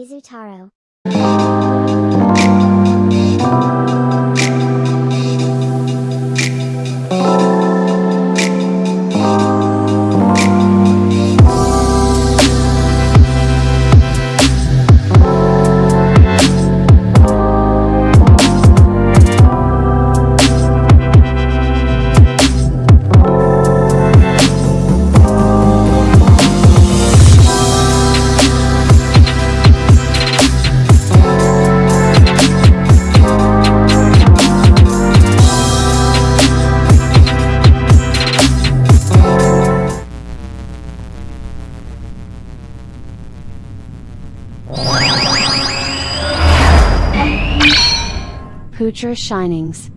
Izutaro. Poocher Shinings